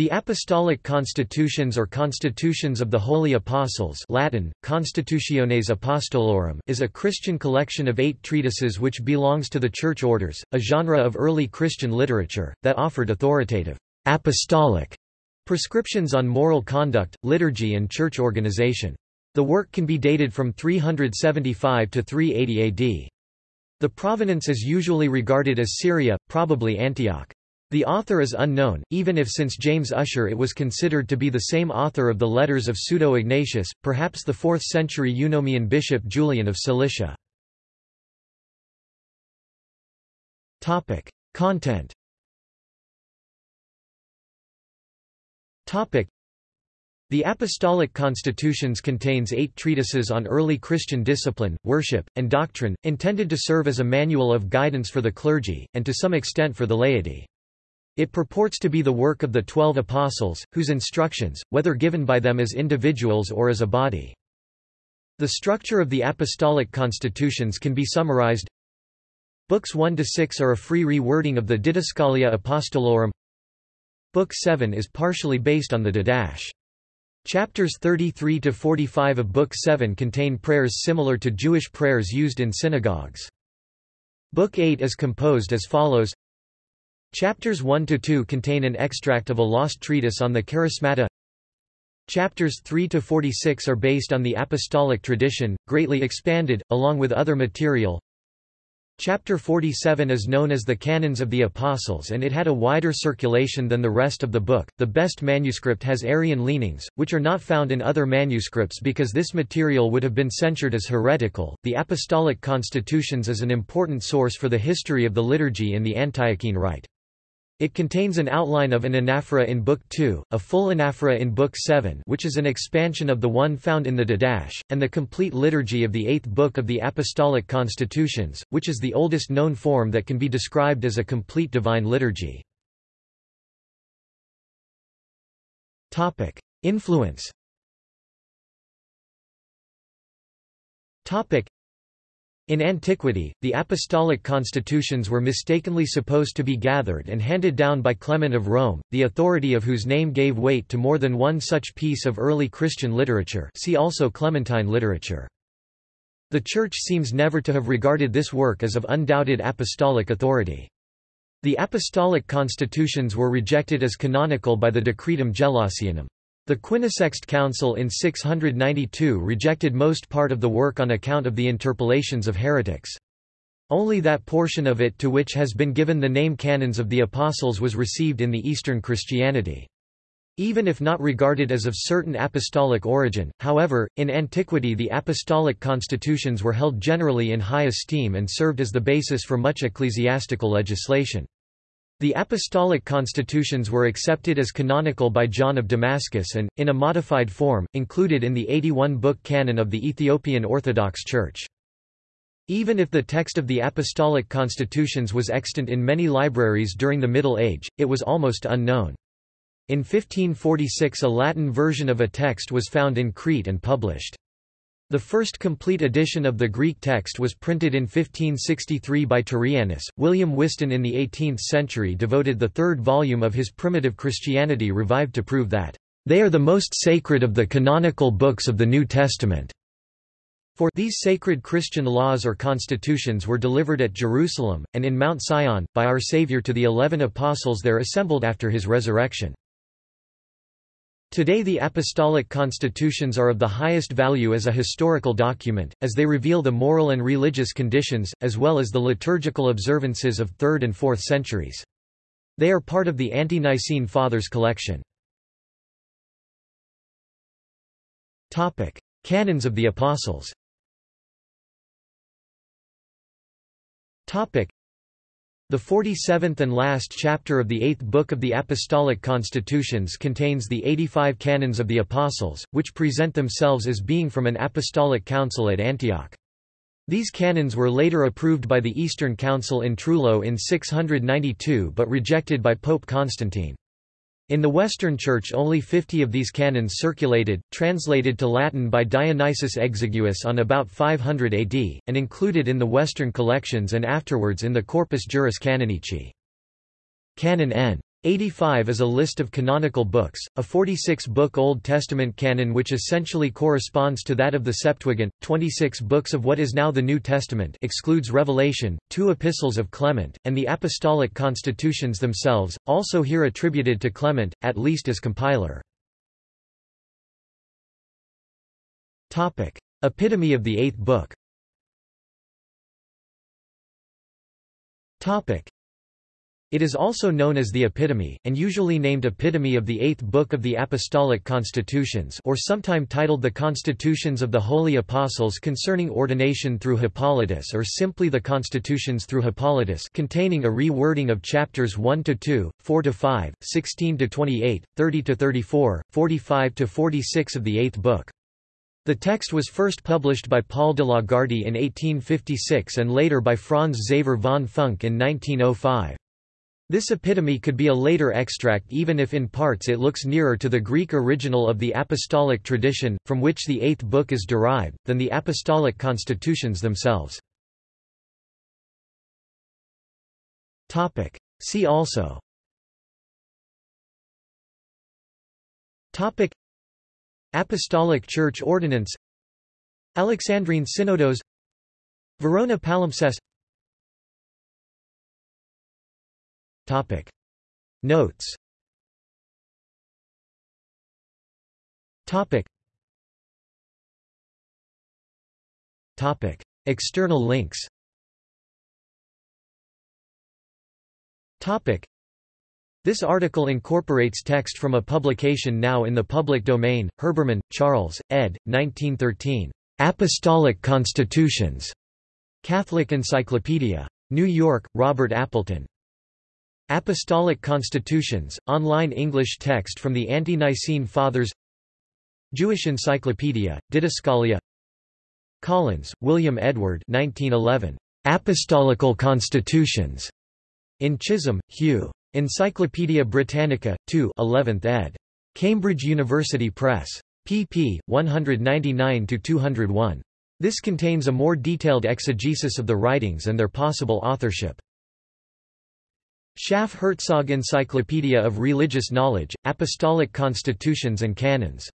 The Apostolic Constitutions or Constitutions of the Holy Apostles Latin, Constitutiones Apostolorum is a Christian collection of eight treatises which belongs to the Church Orders, a genre of early Christian literature, that offered authoritative, apostolic prescriptions on moral conduct, liturgy and church organization. The work can be dated from 375 to 380 AD. The provenance is usually regarded as Syria, probably Antioch. The author is unknown, even if since James Ussher it was considered to be the same author of the letters of Pseudo-Ignatius, perhaps the 4th-century Eunomian bishop Julian of Cilicia. Content The Apostolic Constitutions contains eight treatises on early Christian discipline, worship, and doctrine, intended to serve as a manual of guidance for the clergy, and to some extent for the laity. It purports to be the work of the Twelve Apostles, whose instructions, whether given by them as individuals or as a body. The structure of the Apostolic Constitutions can be summarized Books 1–6 are a free rewording of the Didascalia Apostolorum Book 7 is partially based on the Didache. Chapters 33–45 of Book 7 contain prayers similar to Jewish prayers used in synagogues. Book 8 is composed as follows Chapters 1–2 contain an extract of a lost treatise on the Charismata Chapters 3–46 are based on the apostolic tradition, greatly expanded, along with other material Chapter 47 is known as the Canons of the Apostles and it had a wider circulation than the rest of the book. The best manuscript has Arian leanings, which are not found in other manuscripts because this material would have been censured as heretical. The Apostolic Constitutions is an important source for the history of the liturgy in the Antiochene Rite. It contains an outline of an anaphora in Book 2, a full anaphora in Book 7 which is an expansion of the one found in the Didache, and the complete liturgy of the eighth book of the Apostolic Constitutions, which is the oldest known form that can be described as a complete divine liturgy. Influence in antiquity, the apostolic constitutions were mistakenly supposed to be gathered and handed down by Clement of Rome, the authority of whose name gave weight to more than one such piece of early Christian literature see also Clementine literature. The Church seems never to have regarded this work as of undoubted apostolic authority. The apostolic constitutions were rejected as canonical by the Decretum Gelasianum. The Quinisext Council in 692 rejected most part of the work on account of the interpolations of heretics. Only that portion of it to which has been given the name Canons of the Apostles was received in the Eastern Christianity. Even if not regarded as of certain apostolic origin, however, in antiquity the apostolic constitutions were held generally in high esteem and served as the basis for much ecclesiastical legislation. The apostolic constitutions were accepted as canonical by John of Damascus and, in a modified form, included in the 81-book canon of the Ethiopian Orthodox Church. Even if the text of the apostolic constitutions was extant in many libraries during the Middle Age, it was almost unknown. In 1546 a Latin version of a text was found in Crete and published. The first complete edition of the Greek text was printed in 1563 by Turrianus. William Whiston in the 18th century devoted the third volume of his Primitive Christianity Revived to prove that, they are the most sacred of the canonical books of the New Testament. For these sacred Christian laws or constitutions were delivered at Jerusalem, and in Mount Sion, by our Saviour to the eleven apostles there assembled after his resurrection. Today the apostolic constitutions are of the highest value as a historical document, as they reveal the moral and religious conditions, as well as the liturgical observances of 3rd and 4th centuries. They are part of the Ante-Nicene Fathers collection. Canons of the Apostles the 47th and last chapter of the eighth book of the Apostolic Constitutions contains the 85 canons of the Apostles, which present themselves as being from an apostolic council at Antioch. These canons were later approved by the Eastern Council in Trullo in 692 but rejected by Pope Constantine. In the Western Church only 50 of these canons circulated, translated to Latin by Dionysius Exiguus on about 500 AD, and included in the Western collections and afterwards in the Corpus Juris Canonici. Canon N. 85 is a list of canonical books, a 46-book Old Testament canon which essentially corresponds to that of the Septuagint, 26 books of what is now the New Testament excludes Revelation, two epistles of Clement, and the apostolic constitutions themselves, also here attributed to Clement, at least as compiler. Epitome of the Eighth Book it is also known as the Epitome, and usually named Epitome of the Eighth Book of the Apostolic Constitutions or sometime titled The Constitutions of the Holy Apostles concerning ordination through Hippolytus or simply The Constitutions through Hippolytus containing a rewording of chapters 1–2, 4–5, 16–28, 30–34, 45–46 of the Eighth Book. The text was first published by Paul de Lagarde in 1856 and later by Franz Xaver von Funk in 1905. This epitome could be a later extract even if in parts it looks nearer to the Greek original of the apostolic tradition, from which the Eighth Book is derived, than the apostolic constitutions themselves. See also. Topic. Apostolic Church Ordinance. Alexandrine Synodos. Verona Palimpsest Topic. Notes Topic. Topic. External links Topic. This article incorporates text from a publication now in the public domain, Herbermann, Charles, ed. 1913. Apostolic Constitutions. Catholic Encyclopedia. New York, Robert Appleton. Apostolic Constitutions, online English text from the Ante-Nicene Fathers Jewish Encyclopedia, Didascalia Collins, William Edward 1911. Apostolical Constitutions. In Chisholm, Hugh. Encyclopædia Britannica, 2 11th ed. Cambridge University Press. pp. 199–201. This contains a more detailed exegesis of the writings and their possible authorship. Schaff Herzog Encyclopedia of Religious Knowledge, Apostolic Constitutions and Canons